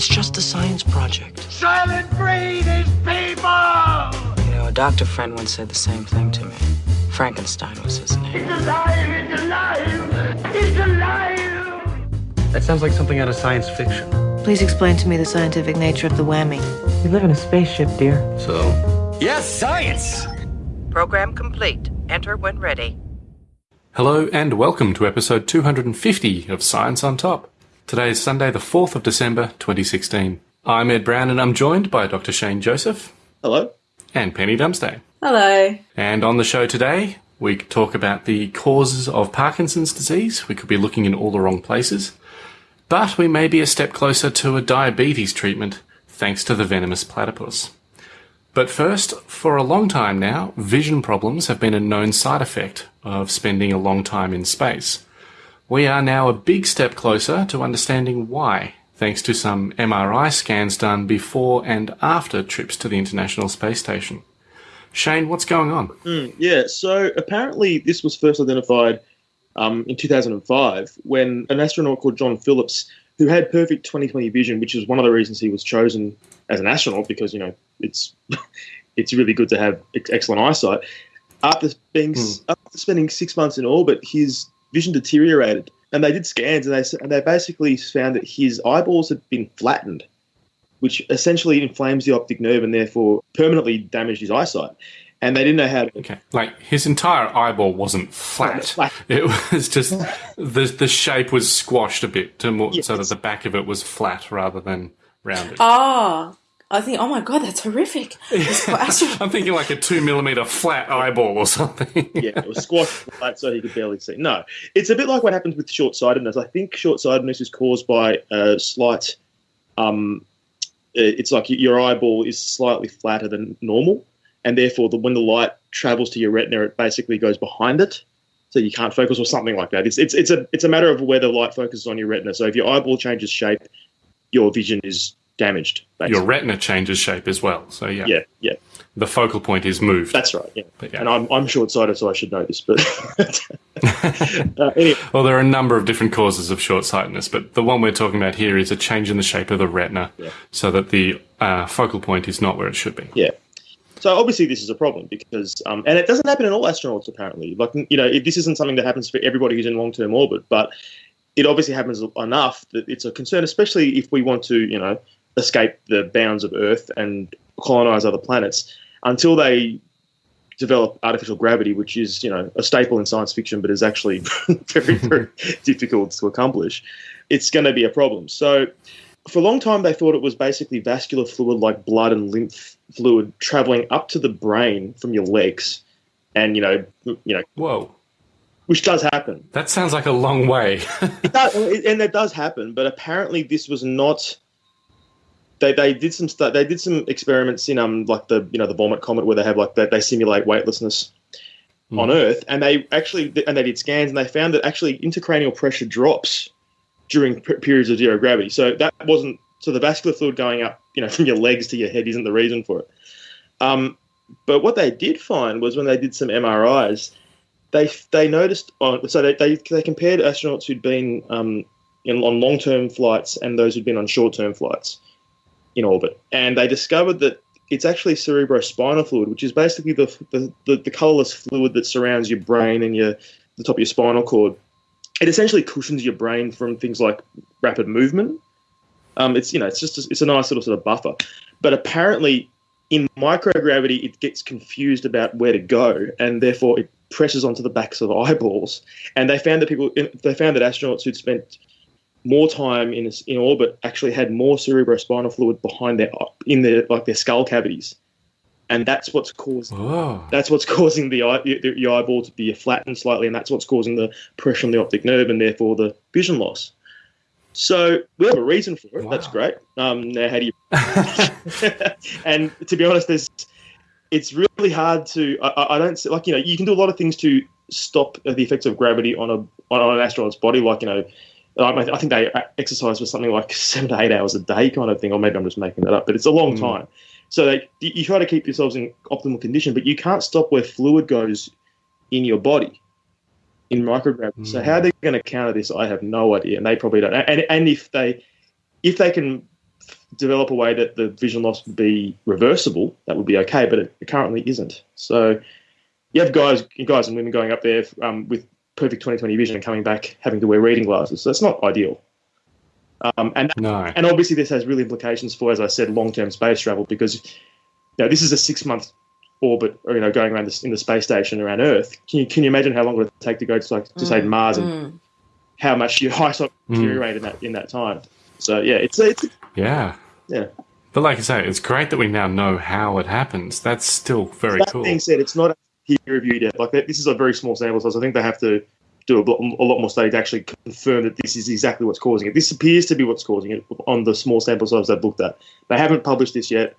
It's just a science project. Soylent Green is people! You know, a doctor friend once said the same thing to me. Frankenstein was his name. It's alive! It's alive! It's alive! That sounds like something out of science fiction. Please explain to me the scientific nature of the whammy. We live in a spaceship, dear. So? Yes, science! Program complete. Enter when ready. Hello and welcome to episode 250 of Science on Top. Today is Sunday, the 4th of December 2016. I'm Ed Brown and I'm joined by Dr. Shane Joseph. Hello. And Penny Dumsday. Hello. And on the show today, we talk about the causes of Parkinson's disease. We could be looking in all the wrong places. But we may be a step closer to a diabetes treatment thanks to the venomous platypus. But first, for a long time now, vision problems have been a known side effect of spending a long time in space. We are now a big step closer to understanding why, thanks to some MRI scans done before and after trips to the International Space Station. Shane, what's going on? Mm, yeah, so apparently this was first identified um, in 2005 when an astronaut called John Phillips, who had perfect 20/20 vision, which is one of the reasons he was chosen as an astronaut because you know it's it's really good to have excellent eyesight. After being mm. after spending six months in orbit, his vision deteriorated, and they did scans, and they and they basically found that his eyeballs had been flattened, which essentially inflames the optic nerve and therefore permanently damaged his eyesight. And they didn't know how to. Okay, like his entire eyeball wasn't flat. flat. It was just the the shape was squashed a bit to more, yes. so that the back of it was flat rather than rounded. Ah, I think, oh my god, that's horrific. I'm thinking like a two millimeter flat eyeball or something. yeah, it was squashed flat so he could barely see. No, it's a bit like what happens with short sightedness. I think short sightedness is caused by a slight, um, it's like your eyeball is slightly flatter than normal, and therefore the, when the light travels to your retina, it basically goes behind it. So you can't focus or something like that. It's, it's, it's, a, it's a matter of where the light focuses on your retina. So if your eyeball changes shape, your vision is damaged. Basically. Your retina changes shape as well. So yeah, yeah, yeah. The focal point is moved. That's right. Yeah, yeah. and I'm, I'm short-sighted, so I should know this. But uh, anyway. well, there are a number of different causes of short-sightedness, but the one we're talking about here is a change in the shape of the retina, yeah. so that the uh, focal point is not where it should be. Yeah. So obviously this is a problem because, um, and it doesn't happen in all astronauts apparently. Like you know, this isn't something that happens for everybody who's in long-term orbit, but it obviously happens enough that it's a concern, especially if we want to, you know, escape the bounds of Earth and colonize other planets until they develop artificial gravity, which is you know a staple in science fiction, but is actually very very difficult to accomplish. It's going to be a problem. So for a long time, they thought it was basically vascular fluid like blood and lymph fluid traveling up to the brain from your legs, and you know you know. Whoa. Which does happen. That sounds like a long way. does, and that does happen, but apparently this was not they, they did some stu- they did some experiments in um like the you know the vomit comet where they have like they, they simulate weightlessness mm. on Earth and they actually and they did scans and they found that actually intracranial pressure drops during p- periods of zero gravity. So that wasn't so the vascular fluid going up you know from your legs to your head isn't the reason for it. Um, but what they did find was when they did some MRIs, they they noticed on so they they, they compared astronauts who'd been um, in, on long term flights and those who'd been on short term flights in orbit, and they discovered that it's actually cerebrospinal fluid, which is basically the, the, the, the colorless fluid that surrounds your brain and your the top of your spinal cord. It essentially cushions your brain from things like rapid movement. Um, it's you know it's just a, it's a nice little sort of buffer, but apparently in microgravity it gets confused about where to go, and therefore it presses onto the backs of eyeballs. And they found that people they found that astronauts who'd spent more time in in orbit actually had more cerebrospinal fluid behind their in their like their skull cavities, and that's what's causing that's what's causing the, eye, the, the eyeball to be flattened slightly, and that's what's causing the pressure on the optic nerve and therefore the vision loss. So we have a reason for it. Wow. That's great. Um, now, how do you? and to be honest, there's it's really hard to. I, I, don't like you know you can do a lot of things to stop the effects of gravity on a on an astronaut's body, like you know I think they exercise for something like seven to eight hours a day, kind of thing, or maybe I'm just making that up, but it's a long mm. time. So they, you try to keep yourselves in optimal condition, but you can't stop where fluid goes in your body in microgravity. Mm. So how they're going to counter this, I have no idea, and they probably don't. And, and if they if they can develop a way that the vision loss would be reversible, that would be okay, but it currently isn't. So you have guys, guys and women going up there um, with perfect 20/20 vision and coming back having to wear reading glasses. So that's not ideal. Um, and No. and obviously this has real implications for, as I said, long-term space travel because you know, this is a six-month orbit, or you know, going around this, in the space station around Earth. Can you can you imagine how long it would take to go to like to say mm, Mars and mm. how much your eyesight mm. deteriorate in that in that time? So yeah, it's it's Yeah. yeah. But like I say, it's great that we now know how it happens. That's still very that cool. being said, it's not peer reviewed yet. Like this is a very small sample size. I think they have to do a, lot- a lot more study to actually confirm that this is exactly what's causing it. This appears to be what's causing it on the small sample size they've looked at. They haven't published this yet,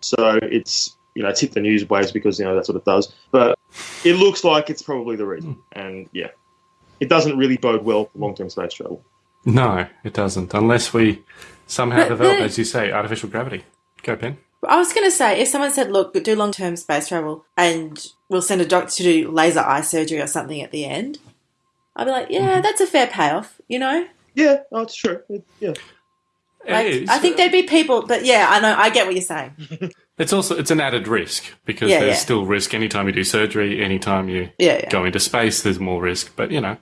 so it's you know it's hit the news waves because you know that's what it does. But it looks like it's probably the reason, and yeah, it doesn't really bode well for long term space travel. No, it doesn't. Unless we somehow But develop, the- as you say, artificial gravity. Go, Pen. I was going to say, if someone said, look, do long term space travel and we'll send a doctor to do laser eye surgery or something at the end, I'd be like, yeah, mm-hmm. that's a fair payoff, you know? Yeah, oh, it's true. It- yeah, Like, It is. I think uh, there'd be people, but yeah, I know, I get what you're saying. It's also it's an added risk because Yeah, there's yeah. still risk anytime you do surgery, anytime you Yeah, yeah. go into space, there's more risk. But you know,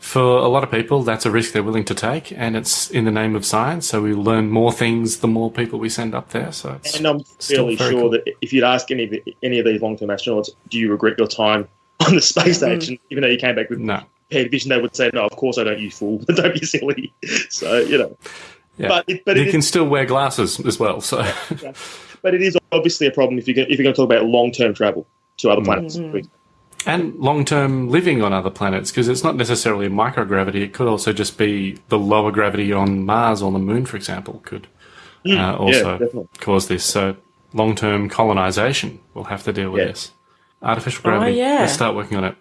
for a lot of people, that's a risk they're willing to take, and it's in the name of science. So we learn more things the more people we send up there. So it's and I'm still fairly very sure cool. that if you'd ask any of the, any of these long term astronauts, do you regret your time on the space station, even though you came back with no, impaired vision, they would say, "No, of course I don't. You fool! don't be silly." So you know, yeah. but it, but you it is, can still wear glasses as well. So but it is obviously a problem if you're gonna, if you're going to talk about long term travel to Mm. other planets. And long term living on other planets because it's not necessarily microgravity. It could also just be the lower gravity on Mars or the Moon, for example, could uh, also definitely. cause this. So long term colonization will have to deal with Yeah. this. Artificial gravity. yeah. Let's start working on it.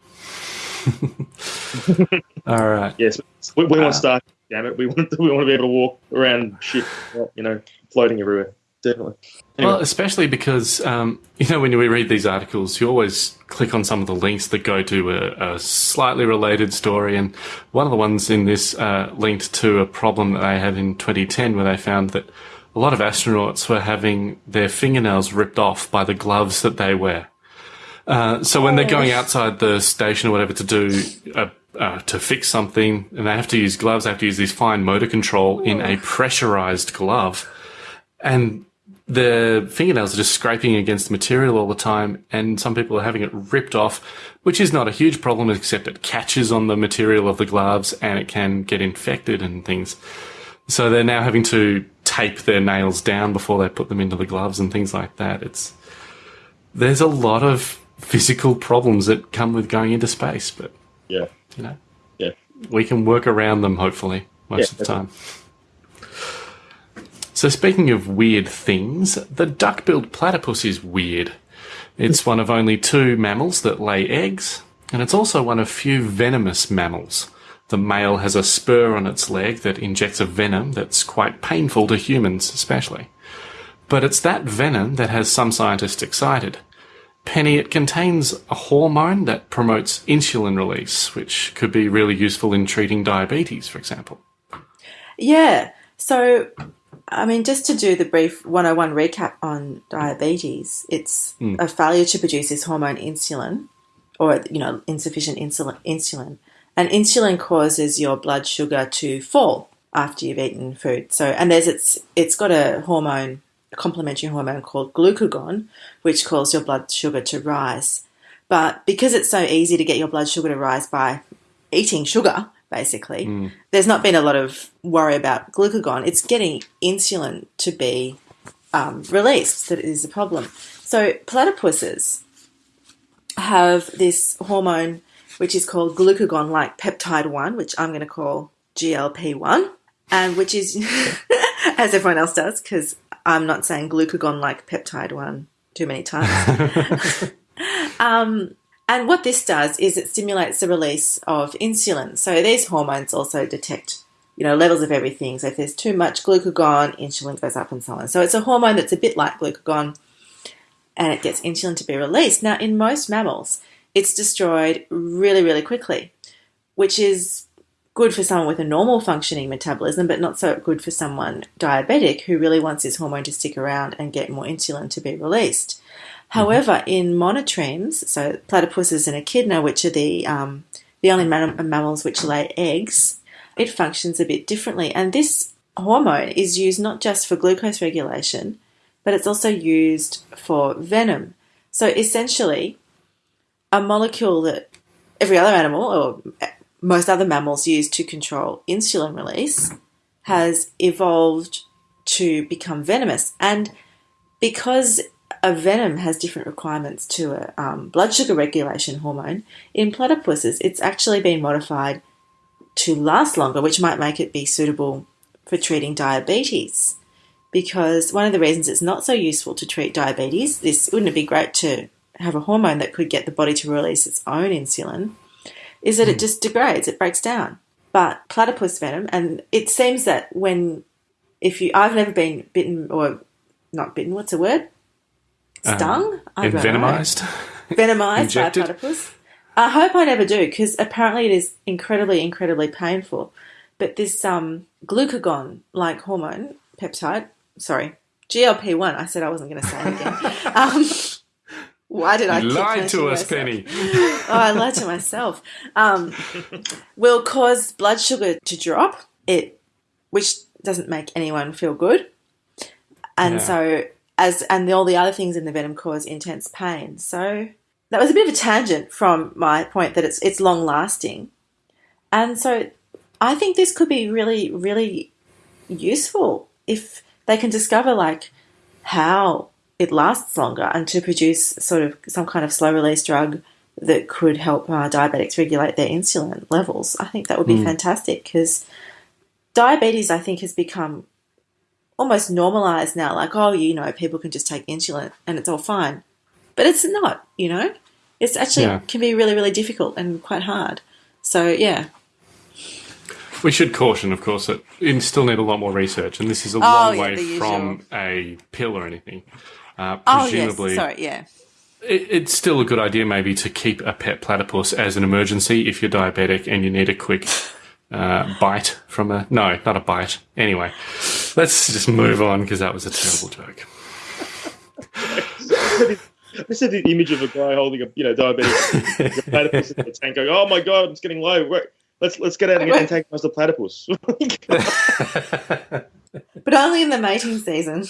All right. Yes, we, we Uh, want Star. Damn it, we want we want to be able to walk around ship, you know, floating everywhere. Definitely. Anyway. Well, especially because um, you know when we read these articles, you always click on some of the links that go to a, a slightly related story, and one of the ones in this uh, linked to a problem that they had in 2010, where they found that a lot of astronauts were having their fingernails ripped off by the gloves that they wear. Uh, so when they're going outside the station or whatever to do uh, uh, to fix something, and they have to use gloves, they have to use this fine motor control in a pressurized glove, and the fingernails are just scraping against the material all the time, and some people are having it ripped off, which is not a huge problem, except it catches on the material of the gloves and it can get infected and things. So they're now having to tape their nails down before they put them into the gloves and things like that. It's there's a lot of physical problems that come with going into space, but yeah, you know yeah. we can work around them hopefully most Yeah, of the time. So speaking of weird things, the duck-billed platypus is weird. It's one of only two mammals that lay eggs, and it's also one of few venomous mammals. The male has a spur on its leg that injects a venom that's quite painful to humans, especially. But it's that venom that has some scientists excited. Penny, it contains a hormone that promotes insulin release, which could be really useful in treating diabetes, for example. Yeah. So, I mean, just to do the brief 101 recap on diabetes, it's hmm. a failure to produce this hormone insulin, or, you know, insufficient insulin, insulin. And insulin causes your blood sugar to fall after you've eaten food. So, and there's it's it's got a hormone, a complementary hormone called glucagon, which causes your blood sugar to rise. But because it's so easy to get your blood sugar to rise by eating sugar, basically, there's not been a lot of worry about glucagon. It's getting insulin to be um, released that is the problem. So platypuses have this hormone which is called glucagon like peptide 1, which I'm going to call GLP 1, and which is, as everyone else does, because I'm not saying glucagon like peptide 1 too many times. um, and what this does is it stimulates the release of insulin. So these hormones also detect, you know, levels of everything. So if there's too much glucagon, insulin goes up and so on. So it's a hormone that's a bit like glucagon and it gets insulin to be released. Now, in most mammals, it's destroyed really, really quickly, which is good for someone with a normal functioning metabolism, but not so good for someone diabetic who really wants this hormone to stick around and get more insulin to be released. However, in monotremes, so platypuses and echidna, which are the um, the only mam- mammals which lay eggs, it functions a bit differently. And this hormone is used not just for glucose regulation, but it's also used for venom. So essentially, a molecule that every other animal or most other mammals use to control insulin release has evolved to become venomous. And because a venom has different requirements to a um, blood sugar regulation hormone, in platypuses, it's actually been modified to last longer, which might make it be suitable for treating diabetes. Because one of the reasons it's not so useful to treat diabetes, this wouldn't it be great to have a hormone that could get the body to release its own insulin, is that it just degrades, it breaks down. But platypus venom, and it seems that when, if you, I've never been bitten or not bitten, what's the word? Stung? I don't know. Envenomized. venomized by a Injected? platypus. I hope I never do because apparently it is incredibly, incredibly painful. But this um, glucagon like hormone peptide, sorry, GLP 1, I said I wasn't going to say it again. um, why did I You lied to us, myself? Penny. oh, I lied to myself. Um, will cause blood sugar to drop, it, which doesn't make anyone feel good, and Yeah. so as and all the other things in the venom cause intense pain. So that was a bit of a tangent from my point that it's it's long lasting, and so I think this could be really really useful if they can discover like how it lasts longer and to produce sort of some kind of slow release drug that could help uh, diabetics regulate their insulin levels. I think that would be fantastic because diabetes, I think, has become almost normalized now. Like, oh, you know, people can just take insulin and it's all fine. But it's not, you know? It's actually Yeah. can be really, really difficult and quite hard. So, yeah. We should caution, of course, that we still need a lot more research, and this is a Oh, long yeah, way from a pill or anything. Uh, Oh, presumably, yes. Sorry, yeah. it, it's still a good idea maybe to keep a pet platypus as an emergency if you're diabetic and you need a quick uh, bite from a no, not a bite. Anyway, let's just move on because that was a terrible joke. I said the image of a guy holding a you know diabetic platypus in the tank, going, "Oh my god, it's getting low. Wait, Let's let's get out and antagonize the platypus." But only in the mating season.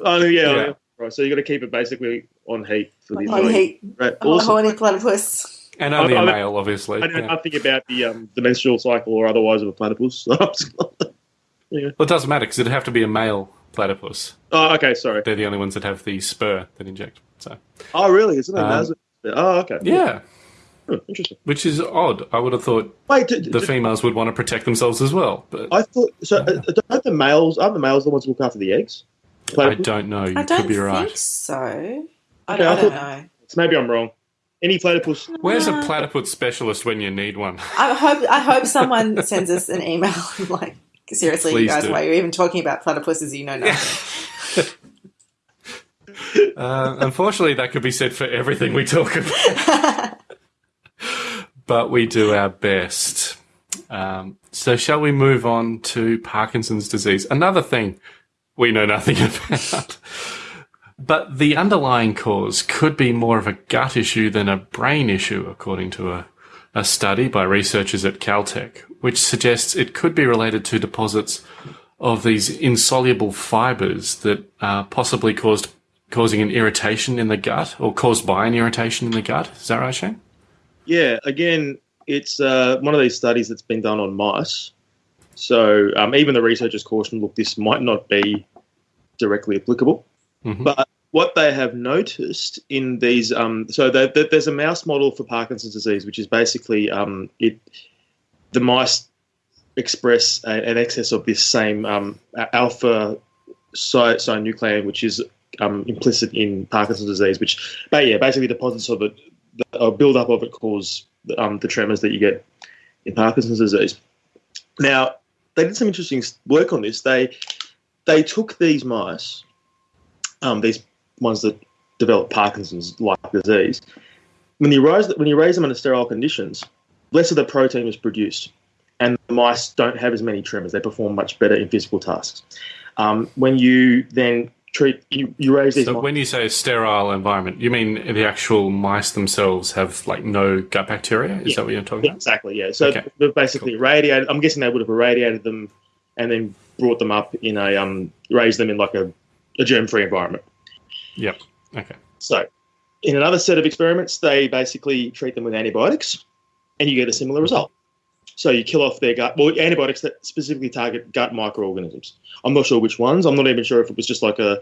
oh yeah, Yeah. right. So you got to keep it basically on heat for the On heat. Right. Oh, Awesome. horny platypus. And only I- a I- male, obviously. I know Yeah. nothing about the um, the menstrual cycle or otherwise of a platypus. yeah. Well, it doesn't matter because it'd have to be a male platypus. oh, okay, sorry. They're the only ones that have the spur that inject. So Oh, really? Isn't it? Um, Nasal? Oh, okay. yeah, Hmm, interesting. which is odd. I would have thought Wait, d- the d- females would want to protect themselves as well, but I thought so. Uh, don't the males? Aren't the males the ones who look after the eggs? I don't know. You I don't could be right. think so. I, Okay, don't, I I don't know. Maybe I'm wrong. Any platypus? Where's a platypus specialist when you need one? I hope I hope someone sends us an email like seriously, Please you guys, do. why you're even talking about platypuses? You know nothing. Uh, unfortunately, that could be said for everything we talk about. but we do our best. Um, so, shall we move on to Parkinson's disease? Another thing we know nothing about. But the underlying cause could be more of a gut issue than a brain issue, according to a, a study by researchers at Caltech, which suggests it could be related to deposits of these insoluble fibers that are possibly caused causing an irritation in the gut or caused by an irritation in the gut. Is that right, Shane? Yeah. Again, it's uh, one of these studies that's been done on mice. So um, even the researchers caution, look, this might not be directly applicable. Mhm. But what they have noticed in these, um, so they, they, there's a mouse model for Parkinson's disease, which is basically um, it. The mice express a, an excess of this same um, alpha synuclein, which is um, implicit in Parkinson's disease. Which, but yeah, basically deposits of it, the a build up of it, cause um, the tremors that you get in Parkinson's disease. Now, they did some interesting work on this. They they took these mice, um, these ones that develop Parkinson's like disease. When you raise when you raise them under sterile conditions, less of the protein is produced, and the mice don't have as many tremors. They perform much better in physical tasks. Um, when you then treat you, you raise these So when you say sterile environment, you mean the actual mice themselves have like no gut bacteria? Is that what you're talking Yeah, about? exactly, yeah. So Okay. they've basically irradiated. I'm guessing they would have irradiated them and then brought them up in a um, raised them in like a, a germ-free environment. Yep. Okay. So, in another set of experiments, they basically treat them with antibiotics, and you get a similar result. So you kill off their gut. Well, antibiotics that specifically target gut microorganisms. I'm not sure which ones. I'm not even sure if it was just like a,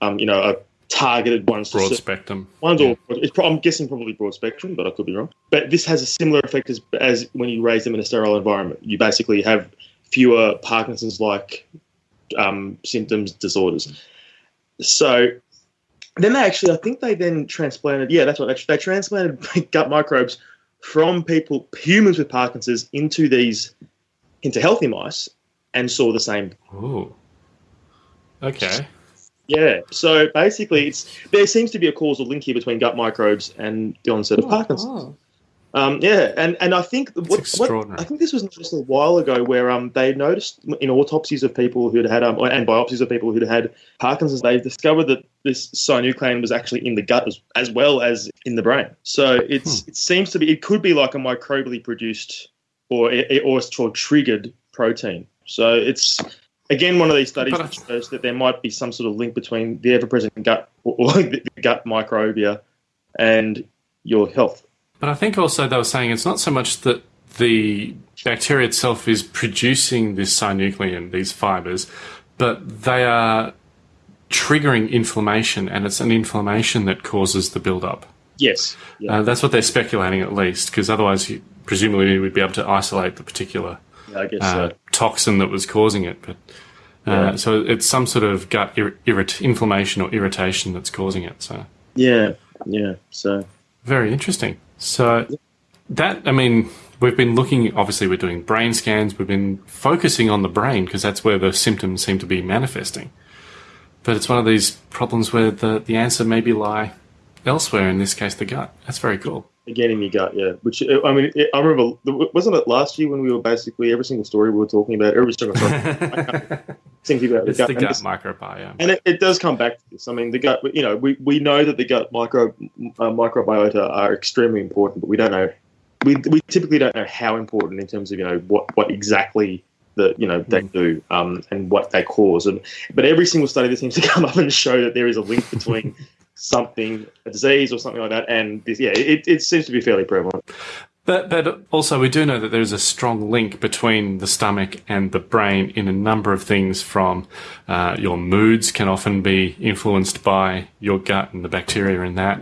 um, you know, a targeted ones. Broad spectrum. One's Yeah. pro- I'm guessing probably broad spectrum, but I could be wrong. But this has a similar effect as, as when you raise them in a sterile environment. You basically have fewer Parkinson's-like um, symptoms, disorders. So then they actually, I think they then transplanted. Yeah, that's what they, they transplanted gut microbes from people, humans with Parkinson's, into these, into healthy mice, and saw the same Ooh. Okay. yeah. So basically, it's there seems to be a causal link here between gut microbes and the onset of oh, Parkinson's. Oh. Um, yeah, and and I think what, what. I think this was noticed a while ago, where um they noticed in autopsies of people who'd had um and biopsies of people who'd had Parkinson's, they discovered that this synuclein was actually in the gut as, as well as in the brain. So it's Hmm. it seems to be it could be like a microbially produced or or it's called triggered protein. So it's again one of these studies that shows that there might be some sort of link between the ever-present gut or, or the gut microbia and your health. But I think also they were saying it's not so much that the bacteria itself is producing this synuclein, these fibers, but they are triggering inflammation, and it's an inflammation that causes the build-up. Yes. Yeah. Uh, that's what they're speculating, at least, because otherwise, you, presumably, would be able to isolate the particular yeah I guess uh, so. toxin that was causing it. But uh, Yeah. so it's some sort of gut ir- irrit- inflammation or irritation that's causing it. So Yeah. Yeah. So very interesting. So that I mean, we've been looking. Obviously, we're doing brain scans. We've been focusing on the brain because that's where the symptoms seem to be manifesting. But it's one of these problems where the the answer maybe lie elsewhere. In this case, the gut. That's very cool. Again in your gut, yeah. Which I mean, it, I remember wasn't it last year when we were basically every single story we were talking about every single story, thinking about the It's gut. the and gut it's- microbiome. And it, it does come back to this. I mean, the gut. You know, we, we know that the gut micro uh, microbiota are extremely important, but we don't know. We, we typically don't know how important in terms of you know what what exactly the you know they do um, and what they cause. And but every single study that seems to come up and show that there is a link between something a disease or something like that and this. Yeah, it, it seems to be fairly prevalent. But but also we do know that there is a strong link between the stomach and the brain in a number of things. From uh, your moods can often be influenced by your gut and the bacteria in that.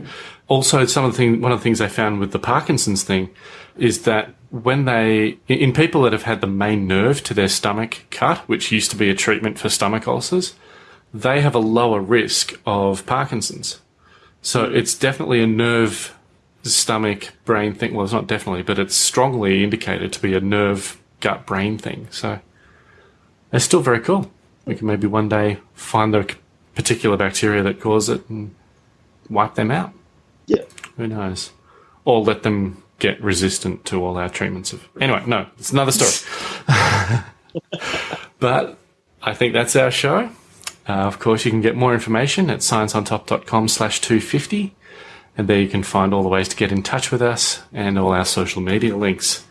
Also, some of the thing, one of the things they found with the Parkinson's thing is that when they in in people that have had the main nerve to their stomach cut, which used to be a treatment for stomach ulcers, they have a lower risk of Parkinson's. So it's definitely a nerve stomach brain thing. Well, it's not definitely, but it's strongly indicated to be a nerve gut brain thing. So it's still very cool. We can maybe one day find the particular bacteria that cause it and wipe them out. Yeah. Who knows? Or let them get resistant to all our treatments of. Anyway, no, it's another story. but I think that's our show. Uh, of course, you can get more information at scienceontop.com slash 250. And there you can find all the ways to get in touch with us and all our social media links.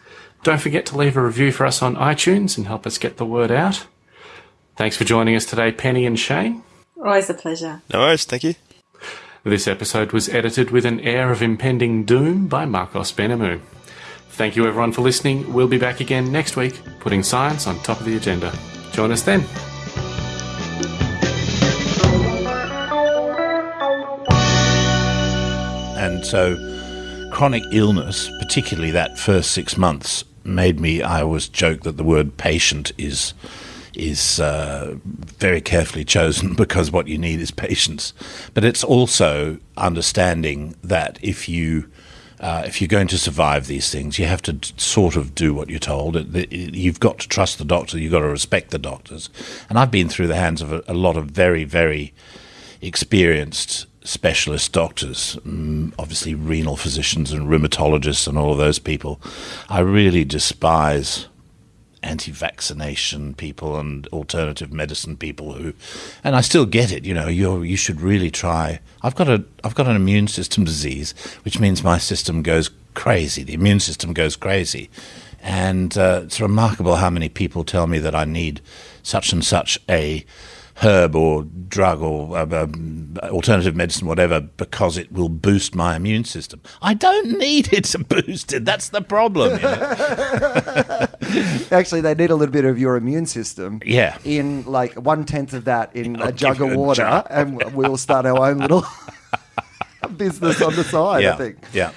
Don't forget to leave a review for us on iTunes and help us get the word out. Thanks for joining us today, Penny and Shane. Always a pleasure. No worries, thank you. This episode was edited with an air of impending doom by Marcos Benamu. Thank you everyone for listening. We'll be back again next week, putting science on top of the agenda. Join us then. And so chronic illness, particularly that first six months, made me. I always joke that the word patient is is uh, very carefully chosen because what you need is patience. But it's also understanding that if you uh, if you're going to survive these things, you have to sort of do what you're told. It- it- You've got to trust the doctor. You've got to respect the doctors. And I've been through the hands of a, a lot of very, very experienced specialist doctors, mm, obviously renal physicians and rheumatologists and all of those people. I really despise anti-vaccination people and alternative medicine people who, and I still get it. You know, you you should really try. I've got a I've got an immune system disease, which means my system goes crazy. The immune system goes crazy, and uh, it's remarkable how many people tell me that I need such and such a herb or drug or uh, um, alternative medicine, whatever, because it will boost my immune system. I don't need it to boost it. That's the problem. You know? Actually, they need a little bit of your immune system. Yeah. In like one tenth of that in I'll a jug of water, jar. and we'll start our own little business on the side. yeah. I think. Yeah.